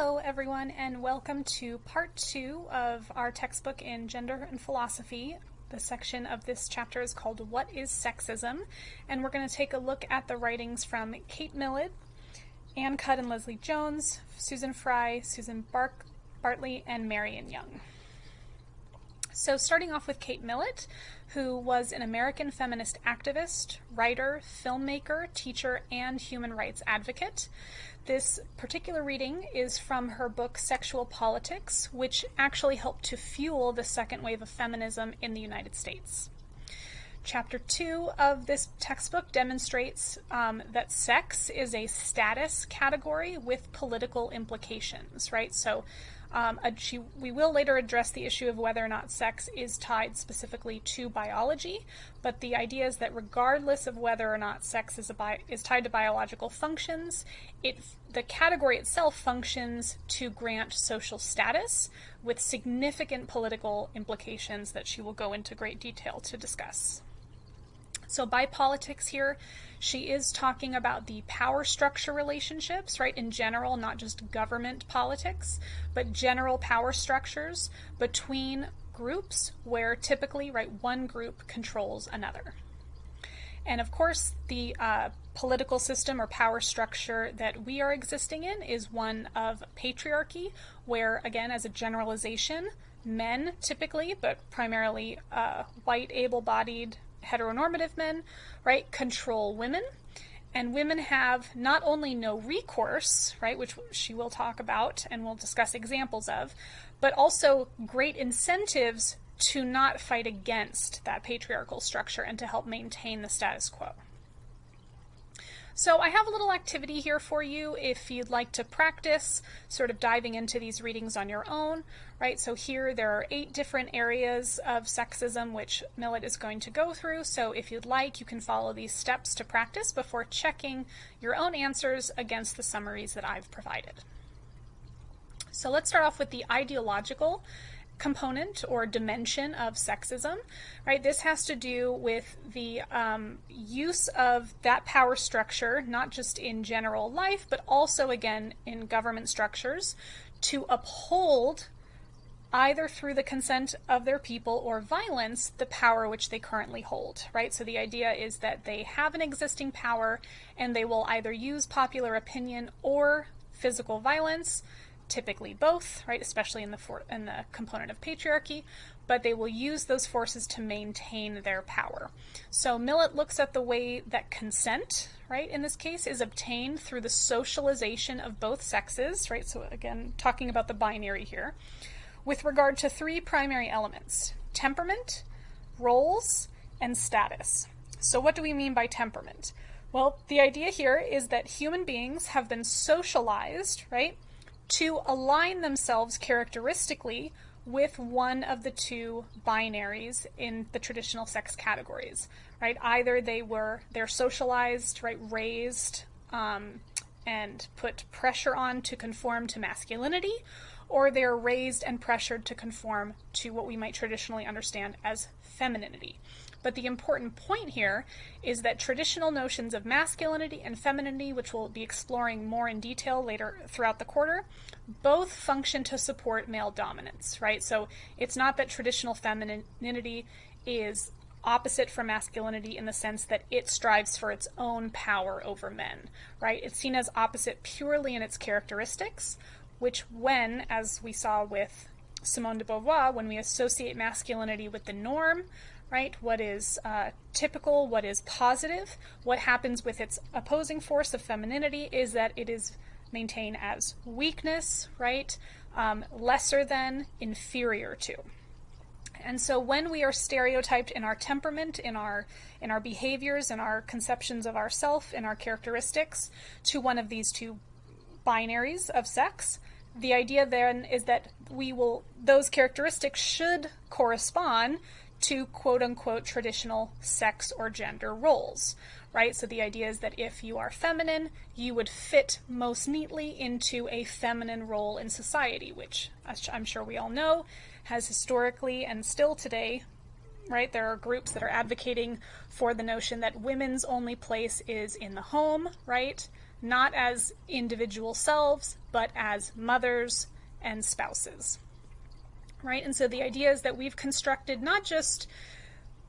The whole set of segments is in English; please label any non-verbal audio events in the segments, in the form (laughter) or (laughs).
Hello, everyone, and welcome to part two of our textbook in Gender and Philosophy. The section of this chapter is called What is Sexism? And we're going to take a look at the writings from Kate Millett, Ann Cudd and Leslie Jones, Susan Fry, Susan Bark Bartley, and Marion Young. So, starting off with Kate Millett, who was an American feminist activist, writer, filmmaker, teacher, and human rights advocate. This particular reading is from her book Sexual Politics, which actually helped to fuel the second wave of feminism in the United States. Chapter 2 of this textbook demonstrates um, that sex is a status category with political implications, right? So um, she, we will later address the issue of whether or not sex is tied specifically to biology, but the idea is that regardless of whether or not sex is, bi- is tied to biological functions, it, the category itself functions to grant social status with significant political implications that she will go into great detail to discuss. So by politics here, she is talking about the power structure relationships, right, in general, not just government politics, but general power structures between groups where typically, right, one group controls another. And of course, the uh, political system or power structure that we are existing in is one of patriarchy, where, again, as a generalization, men typically, but primarily uh, white, able bodied heteronormative men, right, control women. And women have not only no recourse, right, which she will talk about and we'll discuss examples of, but also great incentives to not fight against that patriarchal structure and to help maintain the status quo. So I have a little activity here for you if you'd like to practice sort of diving into these readings on your own, right? So here there are eight different areas of sexism which Millett is going to go through. So if you'd like, you can follow these steps to practice before checking your own answers against the summaries that I've provided. So let's start off with the ideological component or dimension of sexism, right? This has to do with the um, use of that power structure, not just in general life, but also again in government structures, to uphold either through the consent of their people or violence the power which they currently hold, right? So the idea is that they have an existing power and they will either use popular opinion or physical violence typically both, right, especially in the for- in the component of patriarchy, but they will use those forces to maintain their power. So Millett looks at the way that consent, right, in this case is obtained through the socialization of both sexes, right? So again, talking about the binary here, with regard to three primary elements: temperament, roles, and status. So what do we mean by temperament? Well, the idea here is that human beings have been socialized, right, to align themselves characteristically with one of the two binaries in the traditional sex categories, right? Either they were they're socialized, right, raised, um, and put pressure on to conform to masculinity, or they're raised and pressured to conform to what we might traditionally understand as femininity. But the important point here is that traditional notions of masculinity and femininity, which we'll be exploring more in detail later throughout the quarter, both function to support male dominance, right? So it's not that traditional femininity is opposite from masculinity in the sense that it strives for its own power over men, right? It's seen as opposite purely in its characteristics, which, when, as we saw with Simone de Beauvoir, when we associate masculinity with the norm, right? What is uh, typical, what is positive. What happens with its opposing force of femininity is that it is maintained as weakness, right? Um, lesser than, inferior to. And so when we are stereotyped in our temperament, in our in our behaviors, in our conceptions of ourself, in our characteristics to one of these two binaries of sex, the idea then is that we will those characteristics should correspond to quote unquote traditional sex or gender roles, right? So the idea is that if you are feminine, you would fit most neatly into a feminine role in society, which I'm sure we all know has historically and still today, right? There are groups that are advocating for the notion that women's only place is in the home, right? not as individual selves, but as mothers and spouses. Right? And so the idea is that we've constructed not just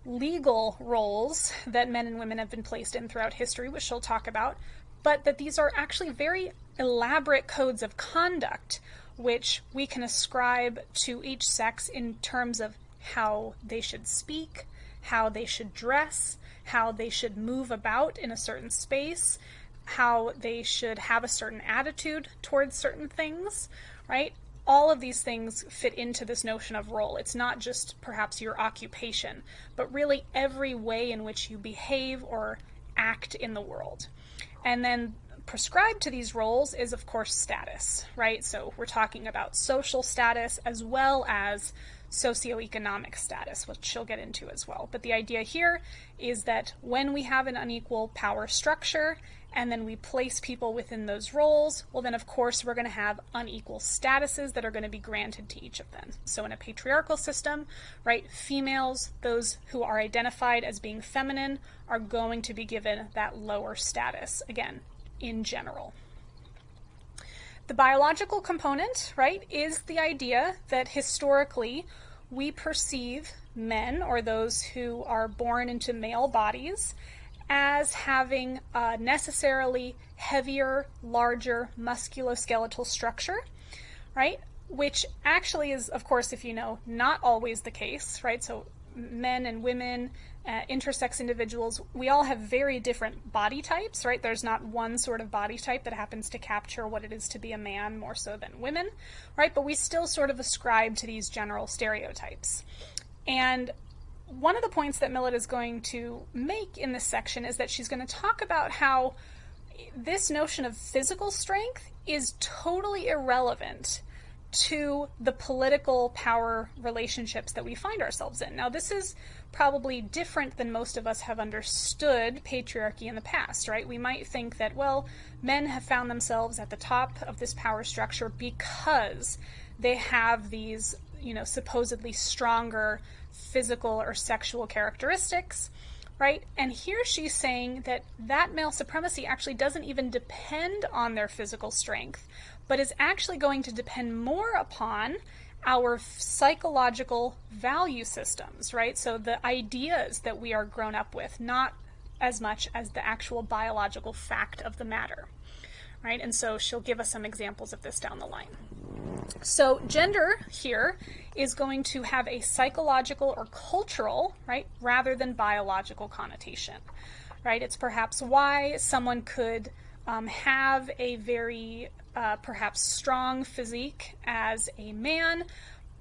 legal roles that men and women have been placed in throughout history, which she'll talk about, but that these are actually very elaborate codes of conduct which we can ascribe to each sex in terms of how they should speak, how they should dress, how they should move about in a certain space, how they should have a certain attitude towards certain things, right? All of these things fit into this notion of role. It's not just perhaps your occupation, but really every way in which you behave or act in the world. And then prescribed to these roles is, of course, status, right? So we're talking about social status as well as socioeconomic status, which she'll get into as well. But the idea here is that when we have an unequal power structure and then we place people within those roles, well, then of course we're going to have unequal statuses that are going to be granted to each of them. So in a patriarchal system, right, females, those who are identified as being feminine, are going to be given that lower status. Again, in general. The biological component, right, is the idea that historically we perceive men or those who are born into male bodies as having a necessarily heavier, larger musculoskeletal structure, right? Which actually is, of course, if you know, not always the case, right? So men and women uh, intersex individuals, we all have very different body types, right? There's not one sort of body type that happens to capture what it is to be a man more so than women, right? But we still sort of ascribe to these general stereotypes. And one of the points that Millett is going to make in this section is that she's going to talk about how this notion of physical strength is totally irrelevant to the political power relationships that we find ourselves in. Now, this is probably different than most of us have understood patriarchy in the past, right? We might think that, well, men have found themselves at the top of this power structure because they have these, you know, supposedly stronger physical or sexual characteristics, right? And here she's saying that that male supremacy actually doesn't even depend on their physical strength, but is actually going to depend more upon our psychological value systems, right? So the ideas that we are grown up with, not as much as the actual biological fact of the matter, right? And so she'll give us some examples of this down the line. So gender here is going to have a psychological or cultural, right, rather than biological connotation, right? It's perhaps why someone could um, have a very uh, perhaps strong physique as a man,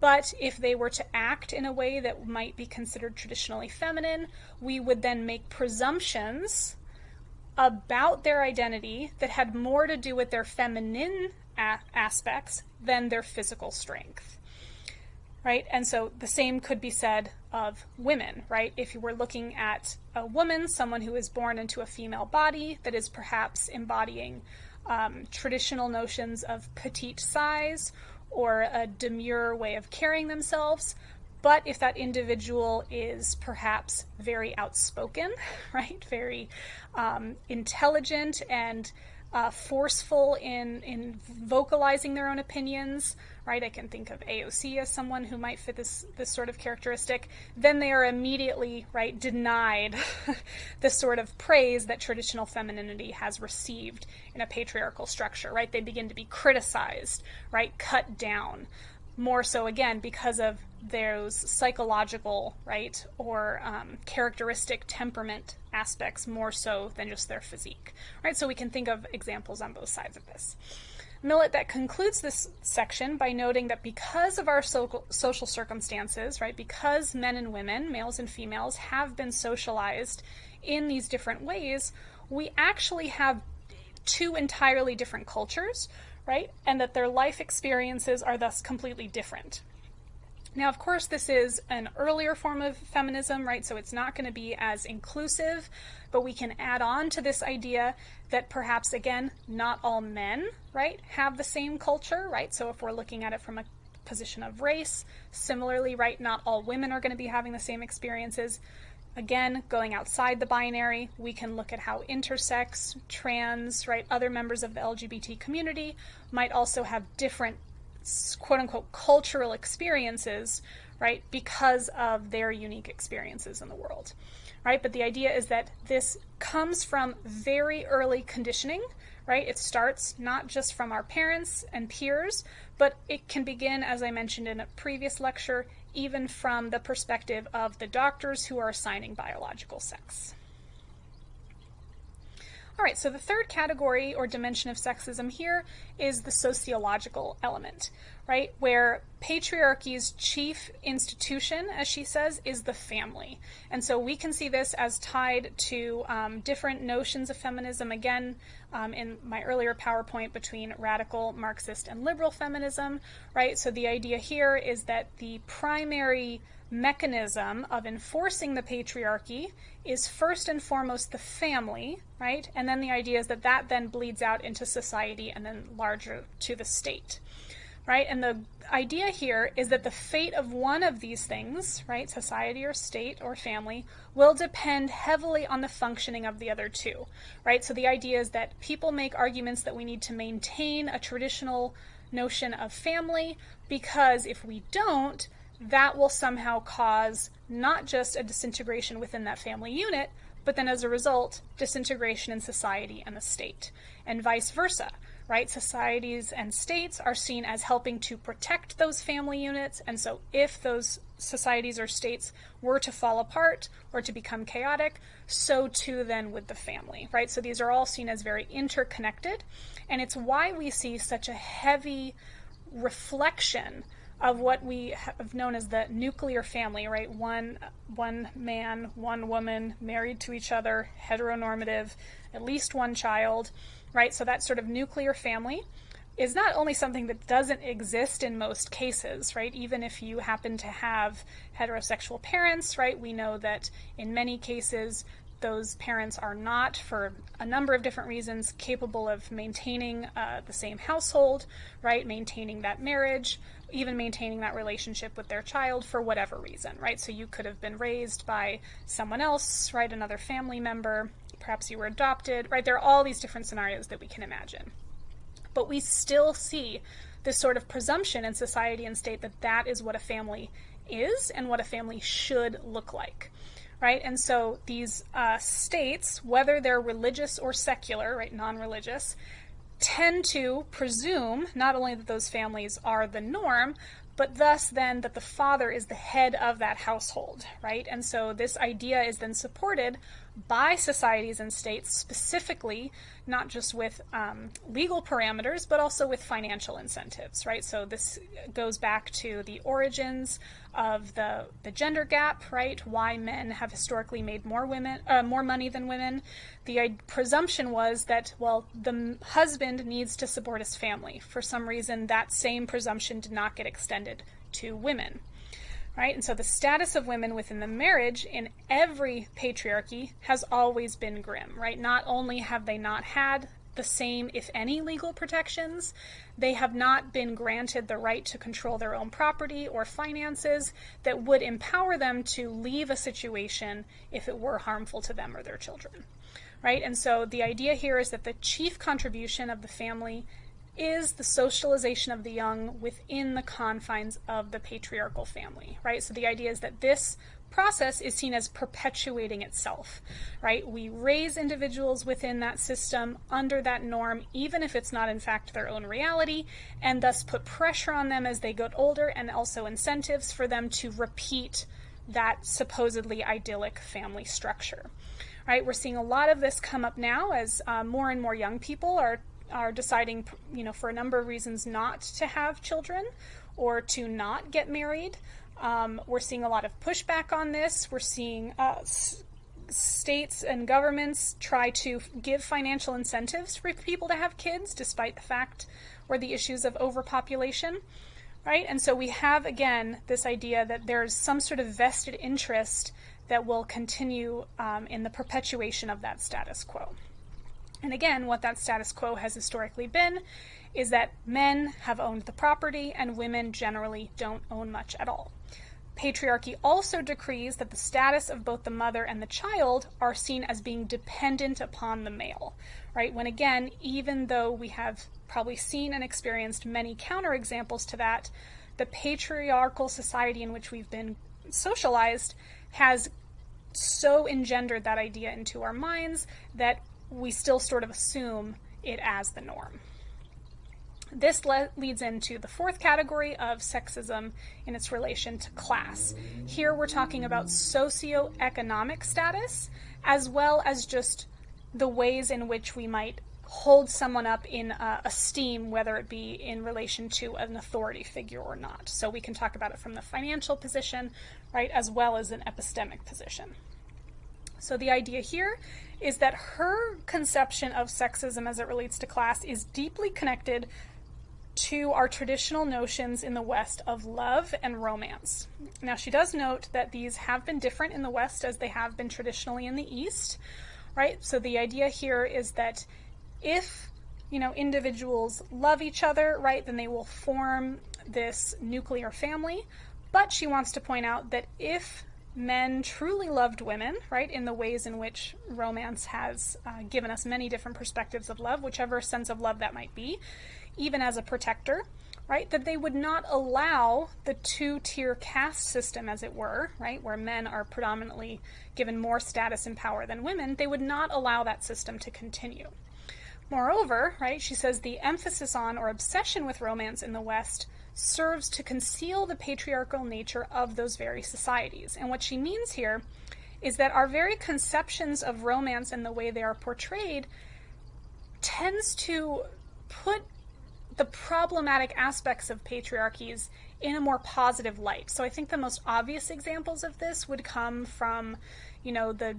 but if they were to act in a way that might be considered traditionally feminine, we would then make presumptions about their identity that had more to do with their feminine aspects than their physical strength. Right? And so the same could be said of women, right? If you were looking at a woman, someone who is born into a female body that is perhaps embodying um, traditional notions of petite size or a demure way of carrying themselves. But if that individual is perhaps very outspoken, (laughs) right, very um, intelligent and uh, forceful in, in vocalizing their own opinions, right? I can think of AOC as someone who might fit this this sort of characteristic. Then they are immediately right denied (laughs) the sort of praise that traditional femininity has received in a patriarchal structure, right? They begin to be criticized, right? Cut down. More so again because of those psychological, right, or um, characteristic temperament aspects more so than just their physique, right? So we can think of examples on both sides of this. Millett that concludes this section by noting that because of our so- social circumstances, right, because men and women, males and females, have been socialized in these different ways, we actually have two entirely different cultures, right, and that their life experiences are thus completely different. Now, of course, this is an earlier form of feminism, right? So it's not going to be as inclusive, but we can add on to this idea that perhaps, again, not all men, right, have the same culture, right? So if we're looking at it from a position of race, similarly, right, not all women are going to be having the same experiences. Again, going outside the binary, we can look at how intersex, trans, right, other members of the LGBT community might also have different quote unquote cultural experiences, right, because of their unique experiences in the world. Right? But the idea is that this comes from very early conditioning, right? It starts not just from our parents and peers, but it can begin, as I mentioned in a previous lecture, even from the perspective of the doctors who are assigning biological sex. All right, so the third category or dimension of sexism here is the sociological element, right? Where patriarchy's chief institution, as she says, is the family. And so we can see this as tied to um, different notions of feminism, again, um, in my earlier PowerPoint between radical Marxist and liberal feminism, right? So the idea here is that the primary mechanism of enforcing the patriarchy is first and foremost the family, right? And then the idea is that that then bleeds out into society and then larger to the state, right? And the idea here is that the fate of one of these things, right, society or state or family, will depend heavily on the functioning of the other two, right? So the idea is that people make arguments that we need to maintain a traditional notion of family because if we don't, that will somehow cause not just a disintegration within that family unit, but then as a result, disintegration in society and the state, and vice versa, right? Societies and states are seen as helping to protect those family units, and so if those societies or states were to fall apart or to become chaotic, so too then with the family, right? So these are all seen as very interconnected, and it's why we see such a heavy reflection of what we have known as the nuclear family, right? One one man, one woman, married to each other, heteronormative, at least one child, right? So that sort of nuclear family is not only something that doesn't exist in most cases, right? Even if you happen to have heterosexual parents, right? We know that in many cases those parents are not, for a number of different reasons, capable of maintaining uh, the same household, right? Maintaining that marriage, even maintaining that relationship with their child for whatever reason, right? So you could have been raised by someone else, right? Another family member, perhaps you were adopted, right? There are all these different scenarios that we can imagine. But we still see this sort of presumption in society and state that that is what a family is and what a family should look like right? And so these uh, states, whether they're religious or secular, right, non religious, tend to presume not only that those families are the norm, but thus then that the father is the head of that household, right? And so this idea is then supported by societies and states specifically, not just with um, legal parameters, but also with financial incentives, right? So this goes back to the origins of the, the gender gap, right? Why men have historically made more women, uh, more money than women. The presumption was that, well, the husband needs to support his family. For some reason, that same presumption did not get extended to women right? And so the status of women within the marriage in every patriarchy has always been grim, right? Not only have they not had the same, if any, legal protections, they have not been granted the right to control their own property or finances that would empower them to leave a situation if it were harmful to them or their children. Right? And so the idea here is that the chief contribution of the family is the socialization of the young within the confines of the patriarchal family, right? So the idea is that this process is seen as perpetuating itself, right? We raise individuals within that system under that norm, even if it's not in fact their own reality, and thus put pressure on them as they get older and also incentives for them to repeat that supposedly idyllic family structure. Right, we're seeing a lot of this come up now as uh, more and more young people are are deciding, you know, for a number of reasons not to have children or to not get married. Um, we're seeing a lot of pushback on this. We're seeing uh, s- states and governments try to give financial incentives for people to have kids, despite the fact or the issues of overpopulation. Right? And so we have, again, this idea that there's some sort of vested interest that will continue um, in the perpetuation of that status quo. And again, what that status quo has historically been is that men have owned the property and women generally don't own much at all. Patriarchy also decrees that the status of both the mother and the child are seen as being dependent upon the male, right? When again, even though we have probably seen and experienced many counterexamples to that, the patriarchal society in which we've been socialized has so engendered that idea into our minds that we still sort of assume it as the norm. This le- leads into the fourth category of sexism in its relation to class. Here we're talking about socioeconomic status as well as just the ways in which we might hold someone up in uh, esteem, whether it be in relation to an authority figure or not. So we can talk about it from the financial position, right, as well as an epistemic position. So the idea here is that her conception of sexism as it relates to class is deeply connected to our traditional notions in the West of love and romance. Now, she does note that these have been different in the West as they have been traditionally in the East, right? So the idea here is that if you know individuals love each other, right, then they will form this nuclear family. But she wants to point out that if men truly loved women, right, in the ways in which romance has uh, given us many different perspectives of love, whichever sense of love that might be, even as a protector, right, that they would not allow the two tier caste system, as it were, right, where men are predominantly given more status and power than women, they would not allow that system to continue. Moreover, right, she says the emphasis on or obsession with romance in the West serves to conceal the patriarchal nature of those very societies. And what she means here is that our very conceptions of romance and the way they are portrayed tends to put the problematic aspects of patriarchies in a more positive light. So I think the most obvious examples of this would come from, you know, the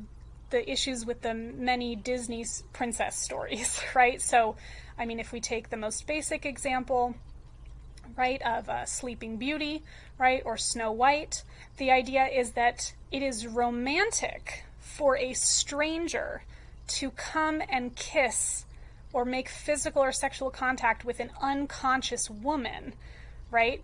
the issues with the many Disney princess stories, (laughs) right? So, I mean, if we take the most basic example, right, of uh, Sleeping Beauty, right, or Snow White, the idea is that it is romantic for a stranger to come and kiss or make physical or sexual contact with an unconscious woman, right?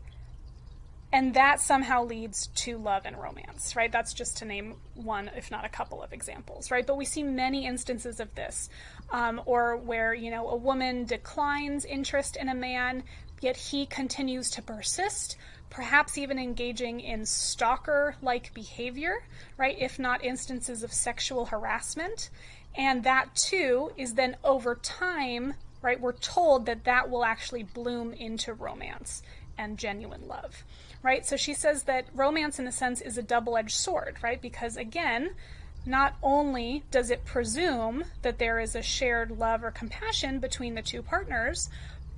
And that somehow leads to love and romance, right? That's just to name one, if not a couple of examples, right? But we see many instances of this, um, or where, you know, a woman declines interest in a man, yet he continues to persist, perhaps even engaging in stalker like behavior, right? If not instances of sexual harassment. And that too is then over time, right? We're told that that will actually bloom into romance and genuine love, right? So she says that romance, in a sense, is a double edged sword, right? Because again, not only does it presume that there is a shared love or compassion between the two partners,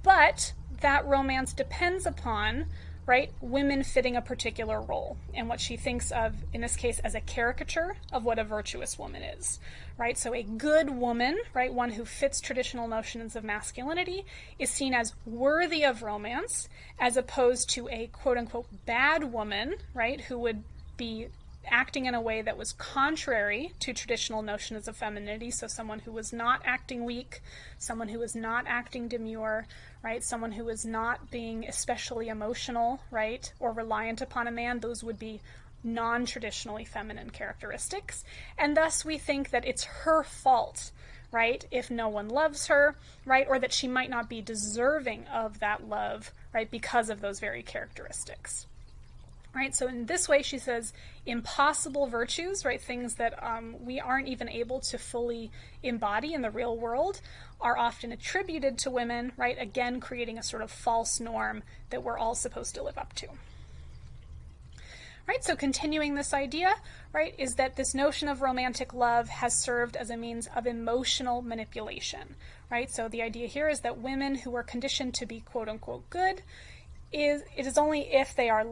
but that romance depends upon right? Women fitting a particular role and what she thinks of, in this case, as a caricature of what a virtuous woman is, right? So a good woman, right, one who fits traditional notions of masculinity, is seen as worthy of romance as opposed to a quote unquote bad woman, right, who would be acting in a way that was contrary to traditional notions of femininity. So, someone who was not acting weak, someone who was not acting demure, right? Someone who was not being especially emotional, right? Or reliant upon a man. Those would be non traditionally feminine characteristics. And thus, we think that it's her fault. Right, if no one loves her, right, or that she might not be deserving of that love, right, because of those very characteristics right? So in this way, she says impossible virtues, right? Things that um, we aren't even able to fully embody in the real world are often attributed to women, right? Again, creating a sort of false norm that we're all supposed to live up to. Right, so continuing this idea, right, is that this notion of romantic love has served as a means of emotional manipulation, right? So the idea here is that women who are conditioned to be quote unquote good is it is only if they are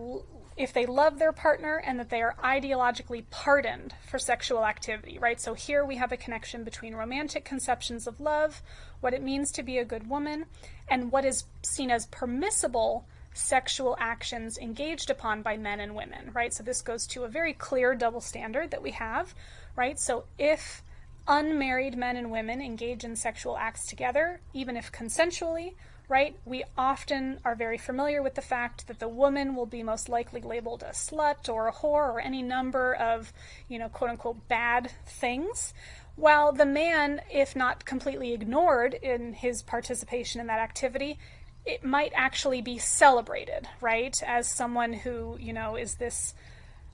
if they love their partner and that they are ideologically pardoned for sexual activity, right? So here we have a connection between romantic conceptions of love, what it means to be a good woman, and what is seen as permissible sexual actions engaged upon by men and women, right? So this goes to a very clear double standard that we have, right? So if unmarried men and women engage in sexual acts together, even if consensually, right? We often are very familiar with the fact that the woman will be most likely labeled a slut or a whore or any number of, you know, quote unquote bad things. While the man, if not completely ignored in his participation in that activity, it might actually be celebrated, right? As someone who, you know, is this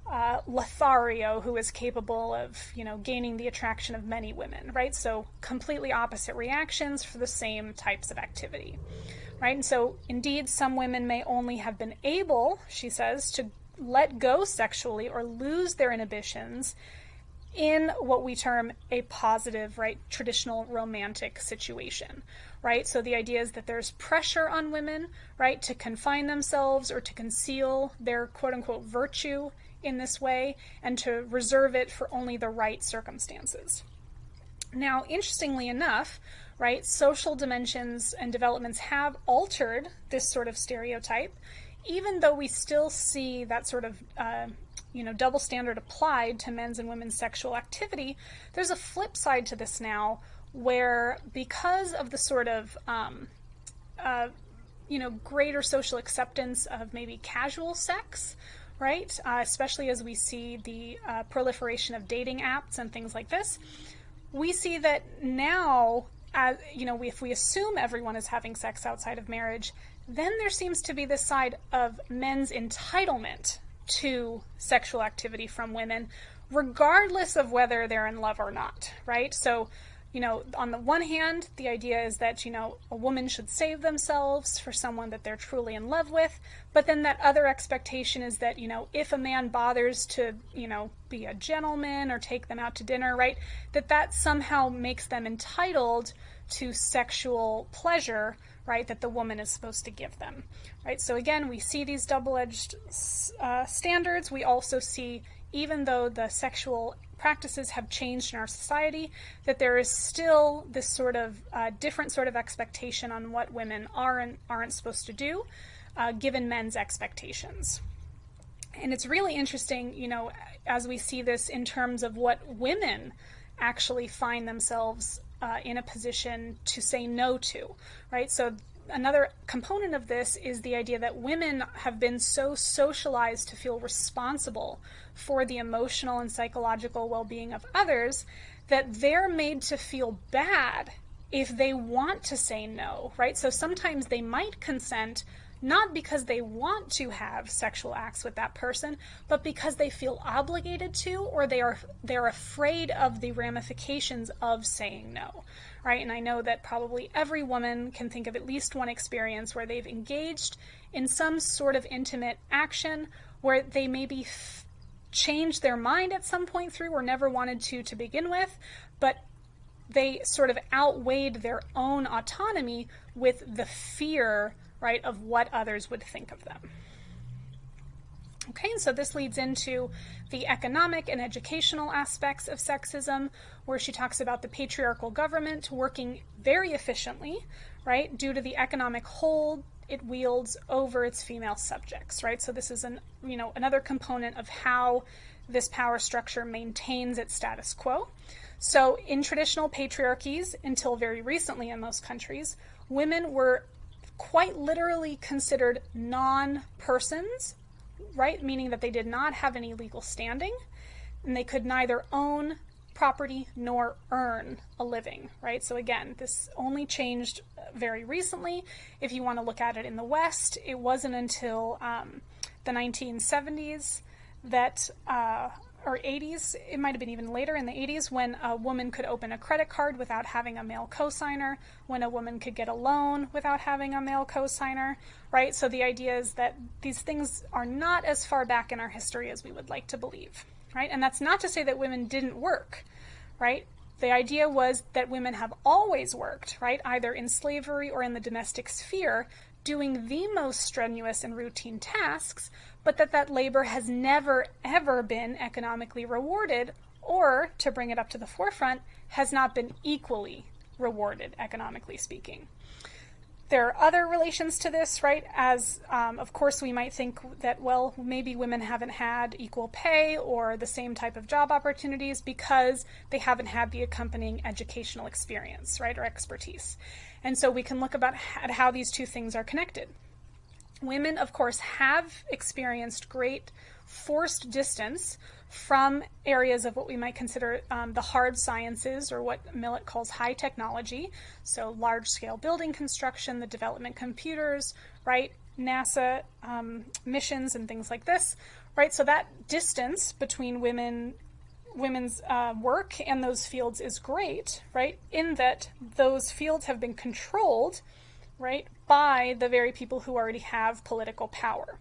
uh, Lothario who is capable of, you know, gaining the attraction of many women, right? So completely opposite reactions for the same types of activity, right? And so indeed, some women may only have been able, she says, to let go sexually or lose their inhibitions in what we term a positive, right, traditional romantic situation, right? So the idea is that there's pressure on women, right, to confine themselves or to conceal their quote unquote virtue in this way and to reserve it for only the right circumstances. Now, interestingly enough, right, social dimensions and developments have altered this sort of stereotype, even though we still see that sort of uh, you know double standard applied to men's and women's sexual activity. There's a flip side to this now, where because of the sort of um, uh, you know greater social acceptance of maybe casual sex, right? Uh, especially as we see the uh, proliferation of dating apps and things like this. We see that now, as, you know, if we assume everyone is having sex outside of marriage, then there seems to be this side of men's entitlement to sexual activity from women, regardless of whether they're in love or not, right? So you know, on the one hand, the idea is that, you know, a woman should save themselves for someone that they're truly in love with. But then that other expectation is that, you know, if a man bothers to, you know, be a gentleman or take them out to dinner, right, that that somehow makes them entitled to sexual pleasure, right, that the woman is supposed to give them, right? So again, we see these double edged uh, standards. We also see, even though the sexual practices have changed in our society, that there is still this sort of uh, different sort of expectation on what women are and aren't supposed to do, uh, given men's expectations. And it's really interesting, you know, as we see this in terms of what women actually find themselves uh, in a position to say no to, right? So another component of this is the idea that women have been so socialized to feel responsible for the emotional and psychological well being of others that they're made to feel bad if they want to say no, right? So sometimes they might consent not because they want to have sexual acts with that person, but because they feel obligated to or they are they're afraid of the ramifications of saying no. Right? And I know that probably every woman can think of at least one experience where they've engaged in some sort of intimate action where they maybe f- changed their mind at some point through or never wanted to to begin with, but they sort of outweighed their own autonomy with the fear right, of what others would think of them. Okay, and so this leads into the economic and educational aspects of sexism, where she talks about the patriarchal government working very efficiently, right, due to the economic hold it wields over its female subjects, right? So this is an, you know, another component of how this power structure maintains its status quo. So in traditional patriarchies, until very recently in most countries, women were quite literally considered non persons, right? Meaning that they did not have any legal standing and they could neither own property nor earn a living, right? So again, this only changed very recently. If you want to look at it in the West, it wasn't until um, the 1970s that uh, or 80s, it might have been even later in the 80s, when a woman could open a credit card without having a male cosigner, when a woman could get a loan without having a male cosigner, right? So the idea is that these things are not as far back in our history as we would like to believe, right? And that's not to say that women didn't work, right? The idea was that women have always worked, right? Either in slavery or in the domestic sphere, doing the most strenuous and routine tasks, but that that labor has never ever been economically rewarded or to bring it up to the forefront has not been equally rewarded economically speaking there are other relations to this, right? As, um, of course, we might think that, well, maybe women haven't had equal pay or the same type of job opportunities because they haven't had the accompanying educational experience, right, or expertise. And so we can look about at how these two things are connected. Women, of course, have experienced great forced distance from areas of what we might consider um, the hard sciences or what Millett calls high technology. So, large scale building construction, the development computers, right? NASA um, missions and things like this, right? So, that distance between women women's uh, work and those fields is great, right? In that those fields have been controlled, right, by the very people who already have political power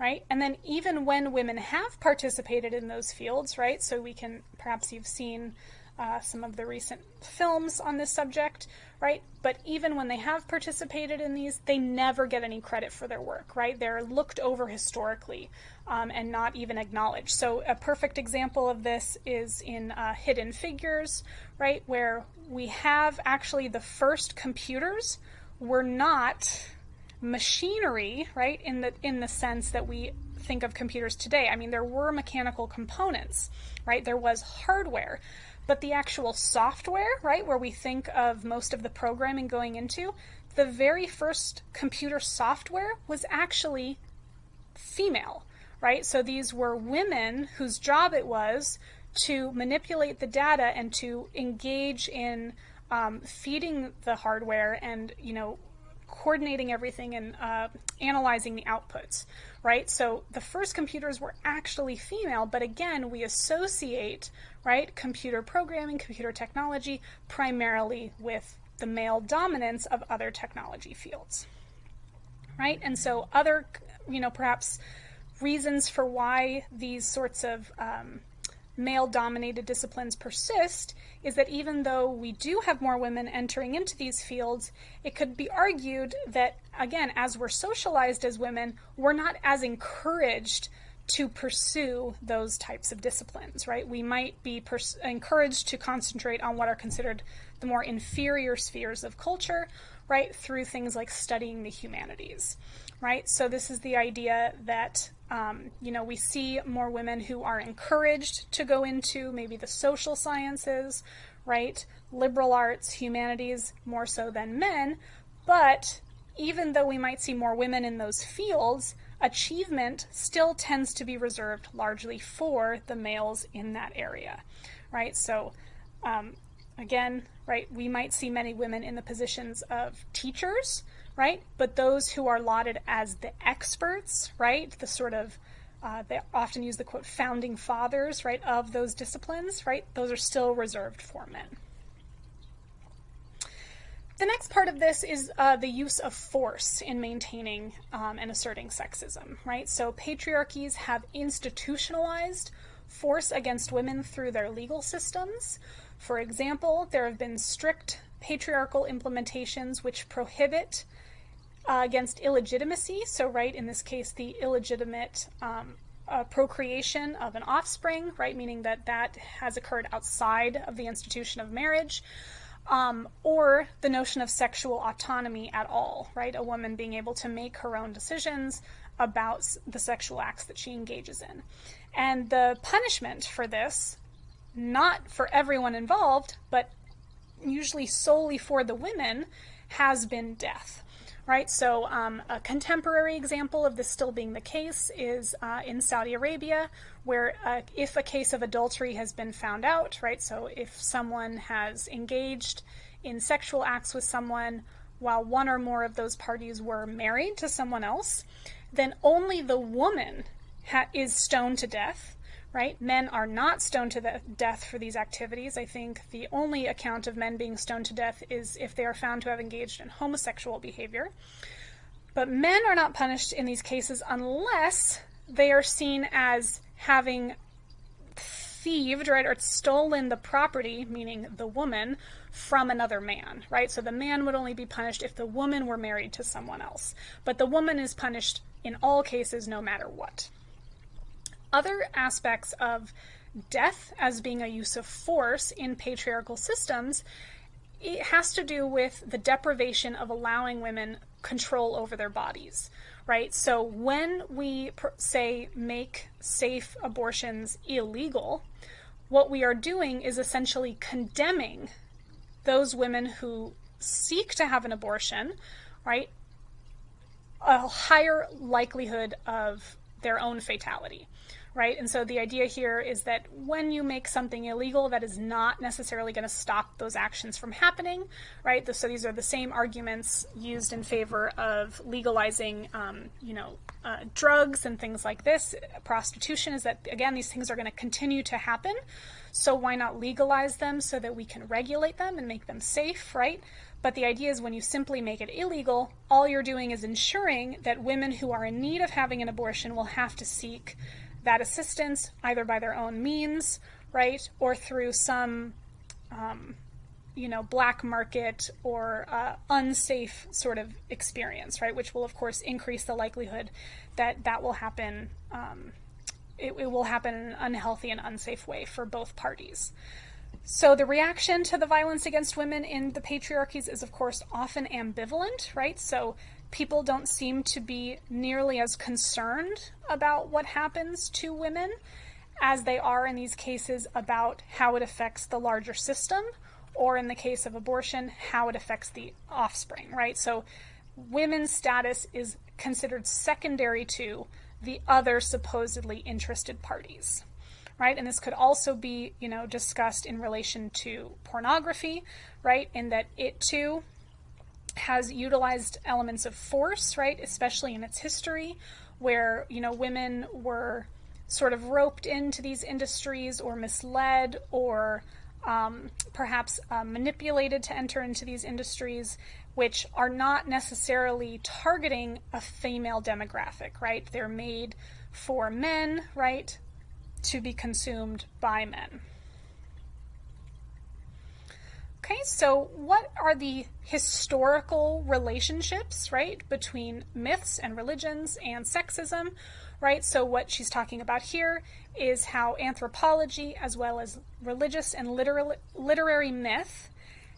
right? And then even when women have participated in those fields, right? So we can, perhaps you've seen uh, some of the recent films on this subject, right? But even when they have participated in these, they never get any credit for their work, right? They're looked over historically um, and not even acknowledged. So a perfect example of this is in uh, Hidden Figures, right? Where we have actually the first computers were not machinery, right, in the in the sense that we think of computers today. I mean, there were mechanical components, right? There was hardware, but the actual software, right, where we think of most of the programming going into, the very first computer software was actually female, right? So these were women whose job it was to manipulate the data and to engage in um, feeding the hardware and you know coordinating everything and uh, analyzing the outputs, right? So the first computers were actually female, but again, we associate, right, computer programming, computer technology primarily with the male dominance of other technology fields, right? And so other, you know, perhaps reasons for why these sorts of um, male dominated disciplines persist is that even though we do have more women entering into these fields, it could be argued that, again, as we're socialized as women, we're not as encouraged to pursue those types of disciplines, right? We might be pers- encouraged to concentrate on what are considered the more inferior spheres of culture, right, through things like studying the humanities, right? So, this is the idea that um, you know, we see more women who are encouraged to go into maybe the social sciences, right? Liberal arts, humanities, more so than men. But even though we might see more women in those fields, achievement still tends to be reserved largely for the males in that area, right? So, um, again, right, we might see many women in the positions of teachers, right? But those who are lauded as the experts, right? The sort of uh, they often use the quote founding fathers, right, of those disciplines, right? Those are still reserved for men. The next part of this is uh, the use of force in maintaining um, and asserting sexism, right? So patriarchies have institutionalized force against women through their legal systems. For example, there have been strict patriarchal implementations which prohibit uh, against illegitimacy. So, right, in this case, the illegitimate um, uh, procreation of an offspring, right, meaning that that has occurred outside of the institution of marriage. Um, or the notion of sexual autonomy at all, right? A woman being able to make her own decisions about the sexual acts that she engages in. And the punishment for this, not for everyone involved, but usually solely for the women, has been death right? So, um, a contemporary example of this still being the case is uh, in Saudi Arabia, where uh, if a case of adultery has been found out, right? So, if someone has engaged in sexual acts with someone while one or more of those parties were married to someone else, then only the woman is stoned to death right? Men are not stoned to death for these activities. I think the only account of men being stoned to death is if they are found to have engaged in homosexual behavior. But men are not punished in these cases unless they are seen as having thieved, right, or stolen the property, meaning the woman, from another man, right? So the man would only be punished if the woman were married to someone else. But the woman is punished in all cases, no matter what other aspects of death as being a use of force in patriarchal systems it has to do with the deprivation of allowing women control over their bodies, right? So when we say make safe abortions illegal, what we are doing is essentially condemning those women who seek to have an abortion, right? A higher likelihood of their own fatality right? And so the idea here is that when you make something illegal, that is not necessarily going to stop those actions from happening, right? So these are the same arguments used in favor of legalizing, um, you know, uh, drugs and things like this. Prostitution is that, again, these things are going to continue to happen. So why not legalize them so that we can regulate them and make them safe, right? But the idea is when you simply make it illegal, all you're doing is ensuring that women who are in need of having an abortion will have to seek that assistance either by their own means, right, or through some, um, you know, black market or uh, unsafe sort of experience, right, which will of course increase the likelihood that that will happen. Um, it, it will happen in an unhealthy and unsafe way for both parties. So the reaction to the violence against women in the patriarchies is, of course, often ambivalent, right? So people don't seem to be nearly as concerned about what happens to women as they are in these cases about how it affects the larger system, or in the case of abortion, how it affects the offspring, right? So women's status is considered secondary to the other supposedly interested parties. Right? And this could also be, you know, discussed in relation to pornography, right? In that it too has utilized elements of force, right, especially in its history, where you know women were sort of roped into these industries or misled or um, perhaps uh, manipulated to enter into these industries, which are not necessarily targeting a female demographic, right? They're made for men, right, to be consumed by men. Okay, so what are the historical relationships, right, between myths and religions and sexism, right? So what she's talking about here is how anthropology, as well as religious and literal, literary myth,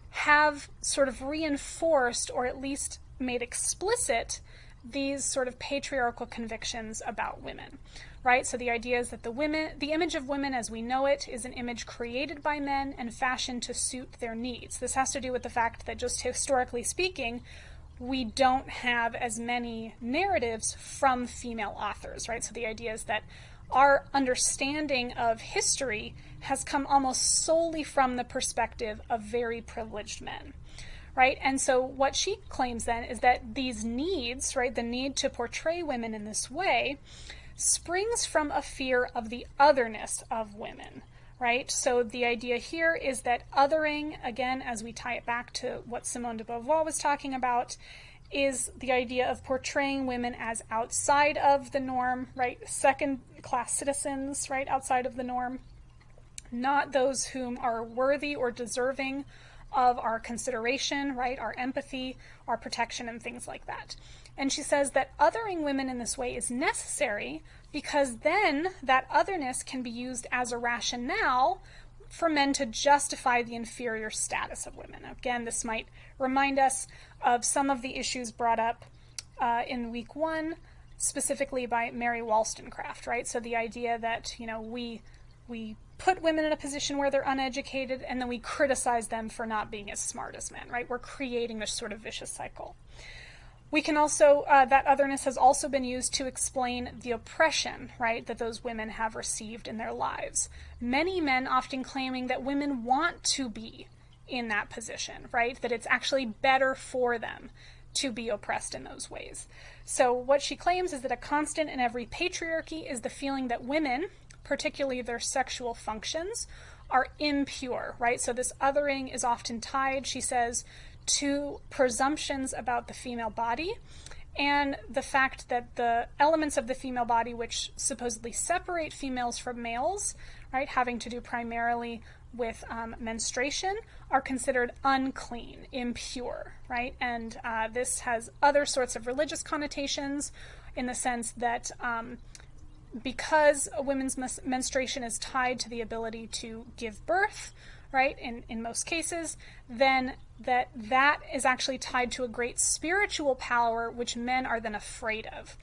have sort of reinforced or at least made explicit these sort of patriarchal convictions about women, right? So the idea is that the women, the image of women as we know it, is an image created by men and fashioned to suit their needs. This has to do with the fact that just historically speaking, we don't have as many narratives from female authors, right? So the idea is that our understanding of history has come almost solely from the perspective of very privileged men right? And so what she claims then is that these needs, right, the need to portray women in this way, springs from a fear of the otherness of women, right? So the idea here is that othering, again, as we tie it back to what Simone de Beauvoir was talking about, is the idea of portraying women as outside of the norm, right? Second class citizens, right? Outside of the norm, not those whom are worthy or deserving of our consideration, right? Our empathy, our protection, and things like that. And she says that othering women in this way is necessary because then that otherness can be used as a rationale for men to justify the inferior status of women. Again, this might remind us of some of the issues brought up uh, in week one, specifically by Mary Wollstonecraft, right? So the idea that, you know, we we put women in a position where they're uneducated and then we criticize them for not being as smart as men, right? We're creating this sort of vicious cycle. We can also, uh, that otherness has also been used to explain the oppression, right, that those women have received in their lives. Many men often claiming that women want to be in that position, right, that it's actually better for them to be oppressed in those ways. So, what she claims is that a constant in every patriarchy is the feeling that women, particularly their sexual functions, are impure, right? So, this othering is often tied, she says, to presumptions about the female body and the fact that the elements of the female body which supposedly separate females from males, right, having to do primarily with um, menstruation, are considered unclean, impure, right? And uh, this has other sorts of religious connotations in the sense that um, because a woman's menstruation is tied to the ability to give birth, right, in, in most cases, then that that is actually tied to a great spiritual power which men are then afraid of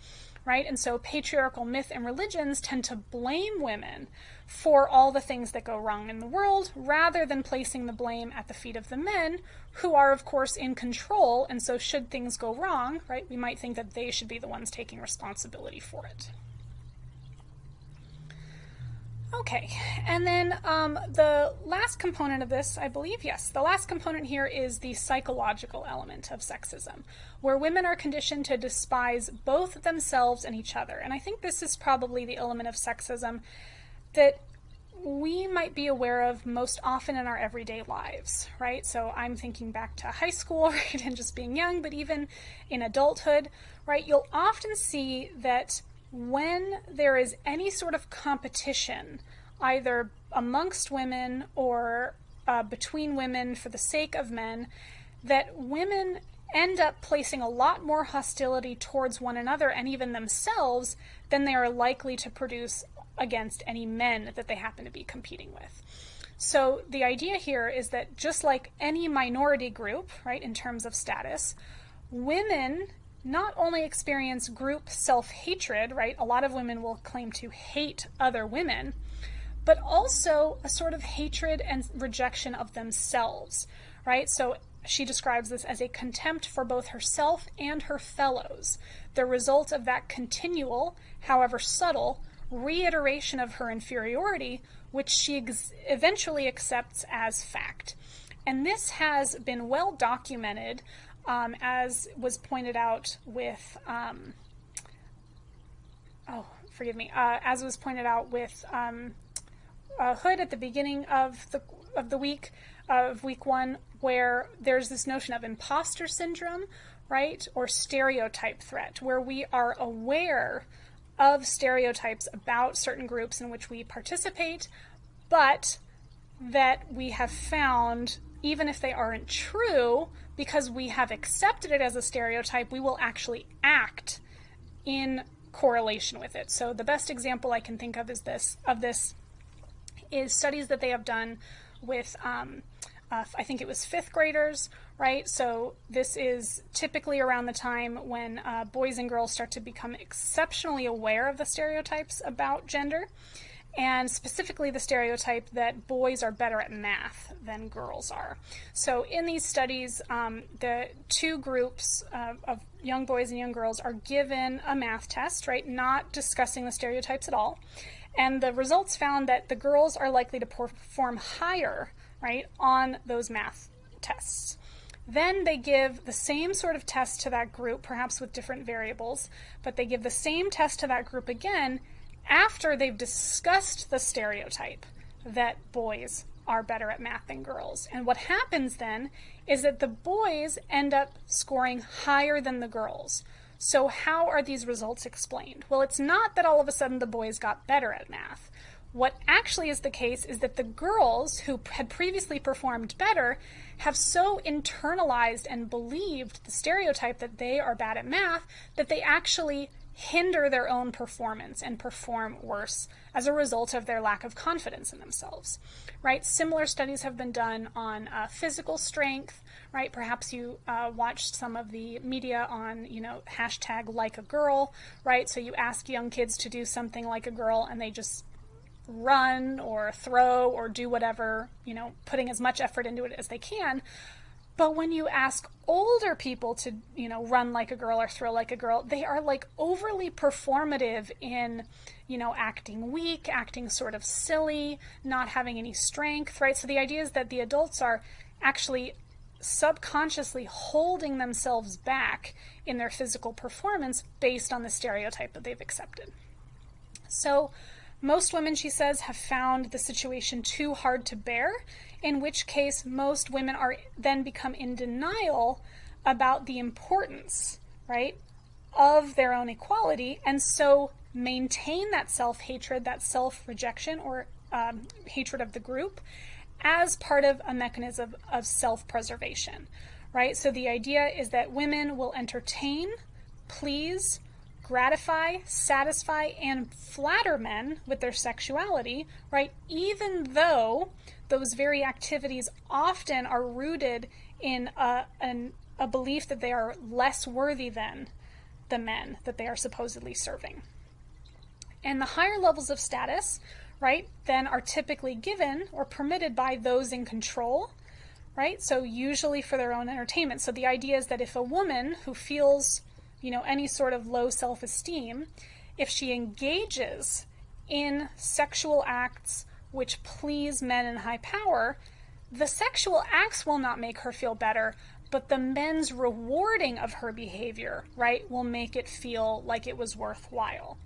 right? And so patriarchal myth and religions tend to blame women for all the things that go wrong in the world rather than placing the blame at the feet of the men who are of course in control and so should things go wrong, right? We might think that they should be the ones taking responsibility for it. Okay, and then um, the last component of this, I believe, yes, the last component here is the psychological element of sexism, where women are conditioned to despise both themselves and each other. And I think this is probably the element of sexism that we might be aware of most often in our everyday lives, right? So I'm thinking back to high school, (laughs) right, and just being young, but even in adulthood, right, you'll often see that when there is any sort of competition, either amongst women or uh, between women for the sake of men, that women end up placing a lot more hostility towards one another and even themselves than they are likely to produce against any men that they happen to be competing with. So the idea here is that just like any minority group, right, in terms of status, women not only experience group self hatred, right? A lot of women will claim to hate other women, but also a sort of hatred and rejection of themselves, right? So she describes this as a contempt for both herself and her fellows, the result of that continual, however subtle, reiteration of her inferiority, which she eventually accepts as fact. And this has been well documented um, as was pointed out with, um, oh, forgive me, uh, as was pointed out with um, uh, Hood at the beginning of the of the week of week one, where there's this notion of imposter syndrome, right, or stereotype threat, where we are aware of stereotypes about certain groups in which we participate, but that we have found, even if they aren't true, because we have accepted it as a stereotype, we will actually act in correlation with it. So the best example I can think of is this of this is studies that they have done with um, uh, I think it was fifth graders, right? So this is typically around the time when uh, boys and girls start to become exceptionally aware of the stereotypes about gender and specifically the stereotype that boys are better at math than girls are. So, in these studies, um, the two groups uh, of young boys and young girls are given a math test, right? Not discussing the stereotypes at all. And the results found that the girls are likely to perform higher, right, on those math tests. Then they give the same sort of test to that group, perhaps with different variables, but they give the same test to that group again after they've discussed the stereotype that boys are better at math than girls. And what happens then is that the boys end up scoring higher than the girls. So, how are these results explained? Well, it's not that all of a sudden the boys got better at math. What actually is the case is that the girls who had previously performed better have so internalized and believed the stereotype that they are bad at math that they actually hinder their own performance and perform worse as a result of their lack of confidence in themselves right? Similar studies have been done on uh, physical strength right? Perhaps you uh, watched some of the media on you know hashtag like a girl right? So you ask young kids to do something like a girl and they just run or throw or do whatever you know putting as much effort into it as they can but when you ask older people to, you know, run like a girl or throw like a girl, they are like overly performative in, you know, acting weak, acting sort of silly, not having any strength, right? So the idea is that the adults are actually subconsciously holding themselves back in their physical performance based on the stereotype that they've accepted. So most women, she says, have found the situation too hard to bear in which case most women are then become in denial about the importance, right, of their own equality, and so maintain that self hatred, that self rejection, or um, hatred of the group as part of a mechanism of self preservation, right? So the idea is that women will entertain, please, gratify, satisfy, and flatter men with their sexuality, right? Even though those very activities often are rooted in a, an, a belief that they are less worthy than the men that they are supposedly serving. And the higher levels of status, right, then are typically given or permitted by those in control, right? So usually for their own entertainment. So the idea is that if a woman who feels, you know, any sort of low self-esteem, if she engages in sexual acts which please men in high power, the sexual acts will not make her feel better, but the men's rewarding of her behavior, right, will make it feel like it was worthwhile.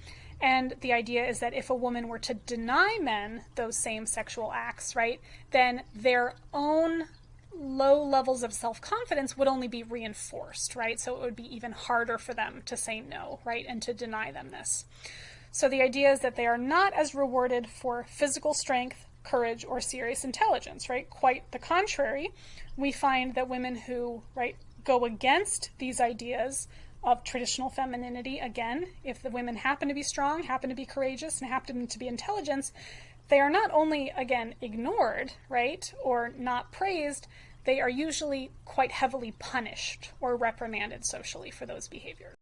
And the idea is that if a woman were to deny men those same sexual acts, right, then their own low levels of self confidence would only be reinforced, right? So it would be even harder for them to say no, right, and to deny them this. So the idea is that they are not as rewarded for physical strength, courage, or serious intelligence, right? Quite the contrary. We find that women who, right, go against these ideas of traditional femininity, again, if the women happen to be strong, happen to be courageous, and happen to be intelligent, they are not only, again, ignored, right, or not praised, they are usually quite heavily punished or reprimanded socially for those behaviors.